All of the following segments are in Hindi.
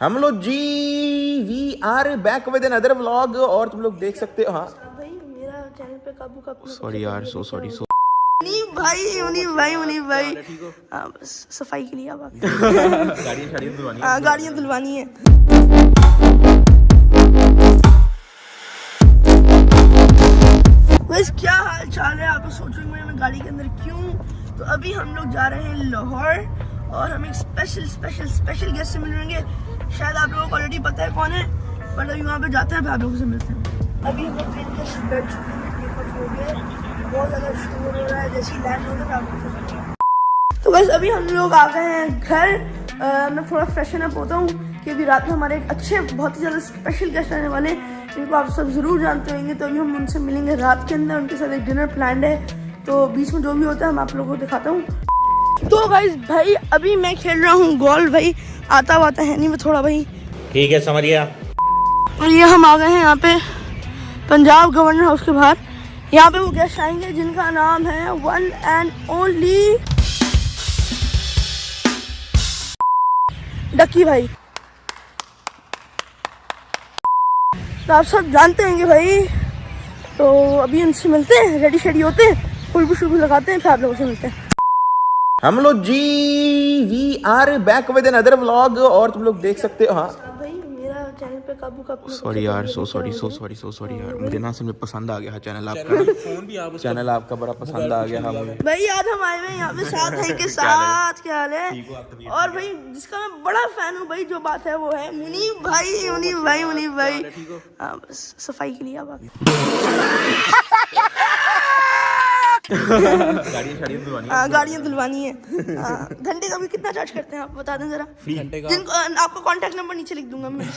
हम लोग जी we are back with another vlog और तुम लोग देख सकते हो हाँ। भाई मेरा चैनल पे काबू का सॉरी यार सो सॉरी सो मुनीब भाई मुनीब भाई मुनीब भाई। हाँ बस सफ़ाई के लिए अब हाँ। गाड़ियाँ धुलवानी है। बस क्या हाल चाल है आप लोग सोचेंगे मैं गाड़ी के अंदर क्यों? तो अभी हम लोग जा रहे हैं लाहौर और हम एक स्पेशल स्पेशल स्पेशल गेस्ट से मिलेंगे। शायद आप लोगों को ऑलरेडी पता है कौन है बट अभी वहाँ पे जाते हैं आप लोगों से मिलते हैं। अभी हम ट्रेन के बैठ चुके हैं बहुत ज़्यादा शोर हो रहा है जैसे लैंड तो मिलते हैं। तो बस अभी हम लोग आ गए हैं घर। अ, मैं थोड़ा फ्रेशन अप होता हूँ कि अभी रात में हमारे एक अच्छे बहुत ही ज़्यादा स्पेशल गेस्ट आने वाले हैं जिनको आप सब ज़रूर जानते होंगे। तो अभी हम उनसे मिलेंगे रात के अंदर उनके साथ एक डिनर प्लान है। तो बीच में जो भी होता है हम आप लोगों को दिखाता हूँ। तो गाइज़ भाई अभी मैं खेल रहा हूँ गोल्फ भाई। आता वाता है नहीं मैं थोड़ा भाई। ठीक है समझिए और ये हम आ गए हैं यहाँ पे पंजाब गवर्नर हाउस के बाहर। यहाँ पे वो गेस्ट आएँगे जिनका नाम है वन एंड ओनली डक्की भाई। तो आप सब जानते हैं भाई तो अभी उनसे मिलते हैं रेडी शेडी होते हैं खुशबू शुबू लगाते हैं फिर आप लोगों से मिलते हैं। हम लोग जी we are back with another vlog और तुम लोग देख सकते हो हाँ। भाई मेरा चैनल पे काबू का सॉरी यार so sorry so sorry so sorry यार। मुझे ना असल में पसंद आ गया चैनल आपका। चैनल आपका बड़ा पसंद आ गया हाँ। मुझे भाई आज हम आए हुए हैं यहाँ पे साथ भाई के साथ क्या हाल है? और भाई जिसका मैं बड़ा फ़ैन हूँ भाई जो बात है वो है मुनीब भाई मुनीब भाई मुनीब भाई। हाँ बस सफ़ाई के लिए अब आप गाड़ी शाड़ी धुलवानी हाँ गाड़ियाँ धुलवानी है हाँ, घंटे का भी कितना चार्ज करते हैं आप बता दें जरा? घंटे का? जिनको आपको कांटेक्ट नंबर नीचे लिख दूँगा मैं।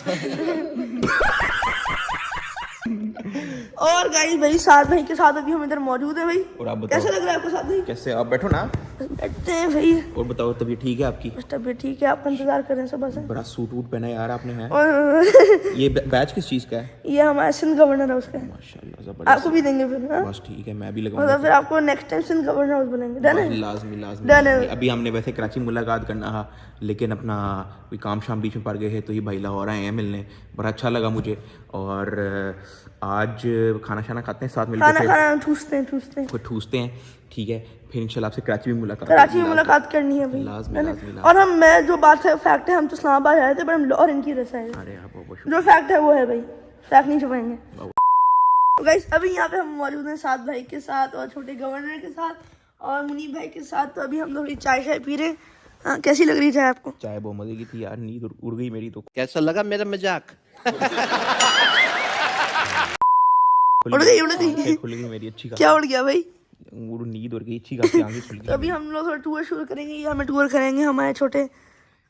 और गाइस भाई साथ भाई के साथ अभी हम इधर मौजूद है भाई। और आप बताओ। कैसा लग रहा है आपको साथ भाई? कैसे आप बैठो ना? बैठते हैं भाई। और बताओ तबीयत ठीक है आपकी? तबीयत ठीक है आपका इंतज़ार कर रहे हैं सुबह से बड़ा सूट वूट पहना यार आपने है? और ये बैच किस चीज़ का है? ये हमारा सिंध गवर्नर हाउस का है माशाल्लाह ज़बरदस्त। आपको भी देंगे फिर हाँ? बस ठीक है मैं भी लगाऊँगा। फिर आपको next time Sindh governor house बनाएँगे। डन है? लाजमी लाजमी। Done है। अभी हमने वैसे कराची मुलाकात करना था लेकिन अपना कोई काम शाम बीच में पड़ गए हैं तो ये भाई लाहौर आए हैं मिलने। बड़ा अच्छा लगा मुझे। और आज खाना शाना खाते हैं साथ खाना मिलकर फिर? खाना ठूसते हैं ठूसते हैं। ठूसते हैं। ठीक है फिर इंशाल्लाह आपसे कराची में मुलाकात कराची में मुलाकात करनी है भाई है? और हम मैं जो बात है फैक्ट है हम तो इस्लामाबाद आए थे पर हम लाहौर इनकी वजह से आए थे। अरे आप बहुत जो फैक्ट है वो है भाई। फैक्ट नहीं छुपाएँगे। तो गाइस अभी यहाँ पे हम मौजूद हैं सात भाई के साथ और छोटे गवर्नर के साथ और मुनीब भाई के साथ। तो अभी हम थोड़ी चाय शाय पी रहे हैं। हाँ, कैसी लग रही चाय आपको? चाय बहुत मज़े की थी यार नींद उड़- गई मेरी तो। कैसा लगा मेरा मज़ाक? उड़ गई उड़ गई। खुल गई मेरी अच्छी क्या उड़ गया भाई? नींद उड़ गई अच्छी खासी खुल तो गई अभी हम लोग थोड़ा टूर शुरू करेंगे ये हमें टूर करेंगे हमारे छोटे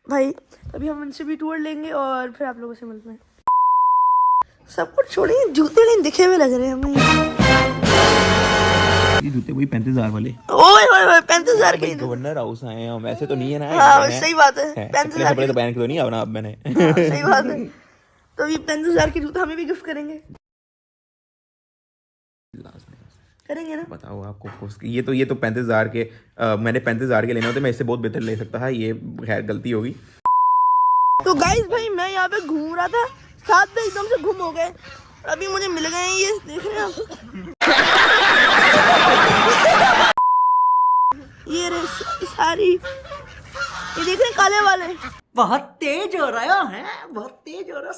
भाई। अभी हम उनसे भी टूर लेंगे और फिर आप लोगों से मिलते हैं। सब कुछ छोड़िए जूते नहीं दिखे हुए लग रहे हैं हमें। ये जूते वही पैंतीस हज़ार वाले। ओए ओए ओए पैंतीस हज़ार के गवर्नर हाउस आए हैं हम ऐसे तो नहीं है ना हाँ सही बात है हैं। पैंतीस हज़ार तो पहन के तो नहीं आना अब मैंने। हाँ, सही बात है। तो अभी पैंतीस हज़ार के जूते हमें भी गिफ्ट करेंगे। करेंगे ना? बताओ आपको ये तो ये तो पैंतीस हज़ार के अ, मैंने पैंतीस हज़ार के लेने होते मैं इससे बहुत बेहतर ले सकता था ये खैर गलती होगी। तो गाइस भाई मैं यहाँ पे घूम रहा था साथ में एकदम से गुम हो गए। अभी मुझे मिल गए हैं ये देख रहे हैं ये रे सारी ये देख रहे काले वाले। बहुत तेज हो रहा है बहुत तेज हो रहा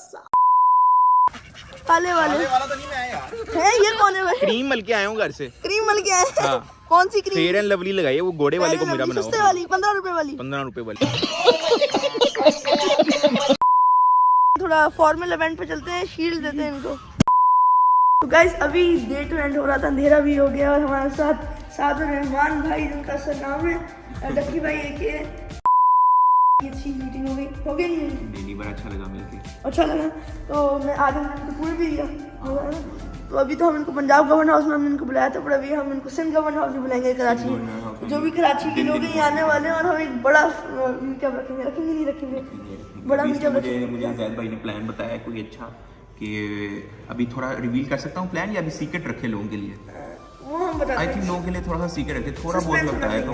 काले वाले। वाला तो नहीं मैं आया यार। है ये कौन है भाई? क्रीम मल के आया हूँ घर से। क्रीम मल के आए हाँ। कौन सी क्रीम? फेयर एंड लवली लगाई है वो घोड़े वाले को मेरा बनाओ। सस्ते वाली पंद्रह रुपए वाली। पंद्रह रुपए वाली। थोड़ा फॉर्मल इवेंट पे चलते हैं शील्ड देते हैं इनको। तो गाइस अभी डे टू एंड हो रहा था अंधेरा भी हो गया और हमारे साथ साथ रहमान भाई जिनका सर नाम है डक्की भाई एक ये अच्छी मीटिंग हो गई। हो गई नहीं बड़ा अच्छा लगा मिलके। अच्छा लगा। तो मैं आज हमने पूरे भी दिया? तो अभी तो हम इनको पंजाब गवर्नर हाउस में हमने इनको बुलाया था पर अभी हम इनको सिंध गवर्नर हाउस में बुलाएँगे कराची। जो भी कराची के लोग यहाँ आने वाले हैं और हम एक बड़ा मीटअप रखेंगे? रखेंगे नहीं रखेंगे। बड़ा मीटअप मुझे रखेंगे मुझे जैद भाई ने प्लान बताया कोई अच्छा कि अभी थोड़ा रिवील कर सकता हूँ प्लान या अभी सीक्रेट रखे लोगों के लिए? हम बताते आई हैं थिंक लोगों के लिए थोड़ा सा सीक्रेट रखते थोड़ा बहुत लगता है तो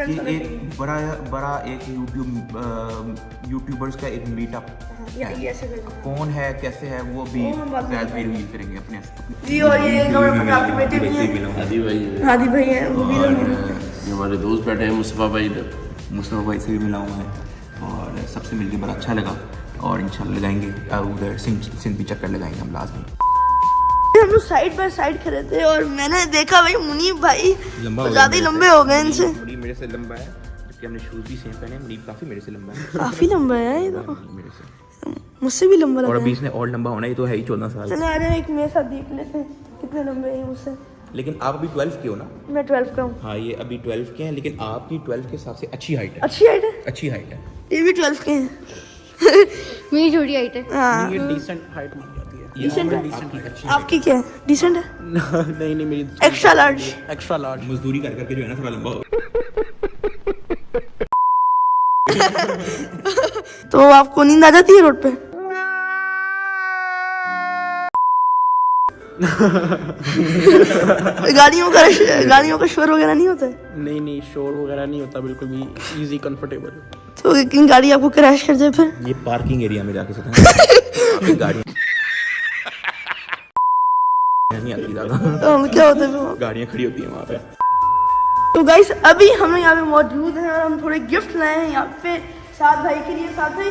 कि एक बड़ा बड़ा एक यूट्यूब यूट्यूबर्स का एक मीटअप दो। कौन है कैसे है वो भी शायद भाई रिवील करेंगे अपने जी और ये आपके बेटे भी हैं। हादी भाई है। हादी भाई हैं वो भी हैं। हमारे दोस्त बैठे हैं मुस्तफ़ा भाई इधर। मुस्तफ़ा भाई से भी मिला हूँ मैं और सबसे मिलके बड़ा अच्छा लगा। और इंशाल्लाह लगाएँगे उधर सिंध सिंध भी चक्कर लगाएँगे हम लाजमी। हम लोग साइड बाय साइड खड़े थे और मैंने देखा भाई मुनीब भाई ज़्यादा ही लंबे हो गए इनसे। मेरे से लंबा है जबकि हमने शूज़ भी सेम पहने मुनीब काफ़ी मेरे से लंबा है। काफ़ी लंबा है ये तो। मेरे से। मुझसे भी लंबा और लगा अभी है। इसने और लंबा होना ये तो है ही चौदह साल। चले आ जाए एक मेरे साथ देख लेते हैं कितने लंबे हैं मुझसे। लेकिन आप अभी ट्वेल्व के हो ना? मैं ट्वेल्व का हूँ। हाँ ये अभी ट्वेल्व के हैं लेकिन आपकी ट्वेल्व के हिसाब से अच्छी हाइट है। अच्छी हाइट है? अच्छी हाइट है। ये भी ट्वेल्व के हैं। मेरी छोटी हाइट है। हाँ। ये डिसेंट हाइट है। आपकी क्या है? डिसेंट है? नहीं नहीं मेरी एक्स्ट्रा लार्ज एक्स्ट्रा लार्ज मजदूरी कर करके जो है ना थोड़ा लंबा हो तो आपको नींद आ जाती है रोड पे? गाड़ियों का गाड़ियों का शोर वगैरह नहीं होता है? नहीं नहीं शोर वगैरह नहीं होता बिल्कुल भी इजी कंफर्टेबल तो गाड़ी आपको क्रैश कर जाए फिर? ये पार्किंग एरिया में जाके सकते गाड़ी नहीं आती ज़्यादा तो क्या होता है गाड़ियाँ खड़ी होती हैं वहाँ पे। तो गाइस अभी हम लोग यहाँ पे मौजूद हैं और हम थोड़े गिफ्ट लाए हैं यहाँ पे साथ भाई के लिए साथ भाई।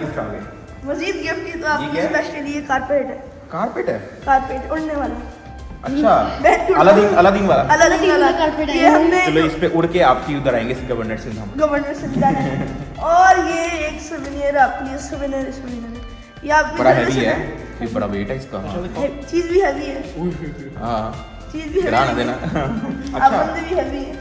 गिफ्ट आ गए। मजीद गिफ्ट की तो आपके स्पेशल ये कारपेट है? कारपेट है। कारपेट उड़ने वाला। अच्छा अलादीन अलादीन वाला। कारपेट है। ये हमने चलो इस पे उड़ के आपकी उधर आएँगे गवर्नर हम। गवर्नर से है। और ये एक सुवेनियर आपके लिए सुवेनियर सुवेनियर ये आप बड़ा हैवी है। ये बड़ा वेट है इसका। चीज़ भी हैवी है। हाँ। चीज़ भी गिरा हैवी देना। है आप अच्छा। बंदे भी हैवी है।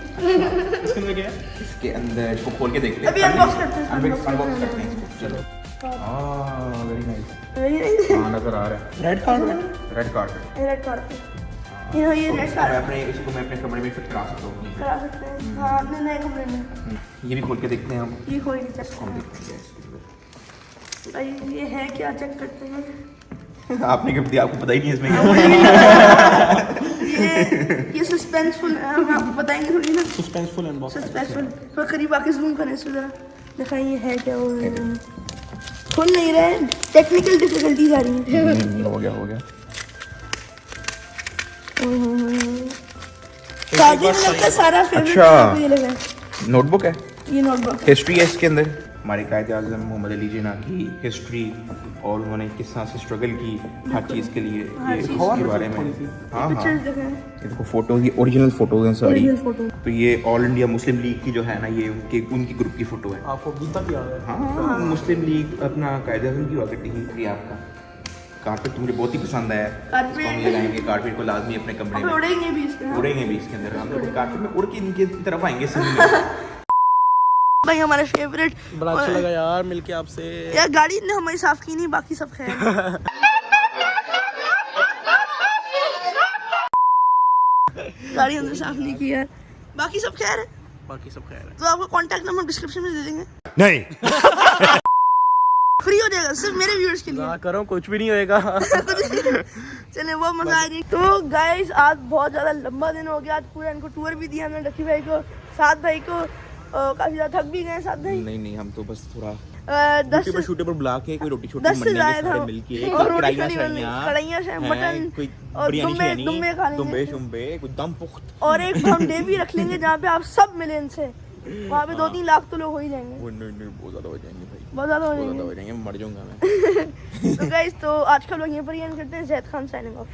इसके अंदर क्या है? इसके अंदर इसको खोल के देखते अभी unbox करते हैं, अनबॉक्स करते करते हैं। हैं इसको। चलो। हाँ वेरी नाइस Very nice. हाँ नज़र आ रहा है। Red carpet red carpet red carpet ये ये रेड मैं कारपेट अपने इसको मैं अपने कमरे में फिट करा सकता हूँ। करा सकते हैं। हाँ अपने नए कमरे में। ये भी खोल के देखते हैं हम। ये खोल के चेक करते हैं। इसके अंदर। हैं। भाई ये है क्या? चेक करते हैं। आपने गिफ्ट दिया आपको पता ही नहीं है इसमें क्या है। ये ये सस्पेंसफुल है हम आपको बताएँगे थोड़ी ना। सस्पेंसफुल अनबॉक्स सस्पेंसफुल थोड़ा करीब आके जूम करें इसको जरा। दिखाएँ ये है क्या वो? खुल नहीं रहे टेक्निकल डिफिकल्टीज आ रही हैं। हम्म, हो गया हो गया। शादी में लगता सारा फेवरेट अच्छा। ये लगा नोटबुक है? ये नोटबुक हिस्ट्री है इसके अंदर? हमारे कायद अजम मोहम्मद अली जिना की हिस्ट्री और उन्होंने किस तरह से स्ट्रगल की हर चीज़ के लिए ये इसके बारे में। हाँ हाँ। ये देखो फ़ोटो ये ओरिजिनल फ़ोटोज़ हैं सारी तो ये ऑल इंडिया मुस्लिम लीग की जो है ना ये उनके उनकी ग्रुप की फ़ोटो है। आपको अभी तक याद है? हाँ मुस्लिम लीग अपना कायद अजम की करती थी आपका। कारपेट तो मुझे बहुत ही पसंद आया। इसको हम लगाएँगे कारपेट को लाजमी अपने कमरे में। उड़ेंगे भी इसके हाँ। उड़ेंगे भी इसके अंदर। हम लोग कारपेट में उड़ के इनके तरफ़ आएँगे भाई हमारे फेवरेट बड़ा अच्छा लगा यार मिलके आपसे। यार गाड़ी ने हमारी साफ़ की नहीं बाकी सब खैर। गाड़ी हमने साफ़ नहीं की यार बाकी सब खैर है। बाकी सब खैर है। तो आपको कांटेक्ट नंबर डिस्क्रिप्शन में दे देंगे। नहीं। फ्री हो जाएगा सिर्फ़ मेरे व्यूअर्स के लिए। करो कुछ भी नहीं होएगा। चले वो मज़ा आ रही तो गाइस आज बहुत ज़्यादा लंबा दिन हो गया। आज पूरा इनको टूर भी दिया हमने रकी भाई को सात भाई को। काफ़ी ज़्यादा थक भी गए साथ भाई नहीं नहीं हम तो बस थोड़ा दस पर शूटे पर बुला के कोई रोटी छोटी दस से ज़्यादा मिलके और रोटी कढ़ाइयाँ खड़ी बननी, शढ़ाइयाँ, कढ़ाइयाँ शढ़- हैं, मटन और दुम्बे- दुम्बे खा लेंगे। दुम्बे शुम्बे दम पुख्त। और एक हम डे भी रख लेंगे जहाँ पे आप सब मिले इनसे। वहाँ पे दो तीन लाख तो लोग हो ही जाएँगे। वो नहीं नहीं बहुत ज़्यादा हो जाएँगे भाई। बहुत ज़्यादा हो जाएँगे। हो जाएँगे मर जाऊँगा मैं। तो गाइस तो आज का लोग यहीं पर ही एंड करते हैं। Zaid Khan signing of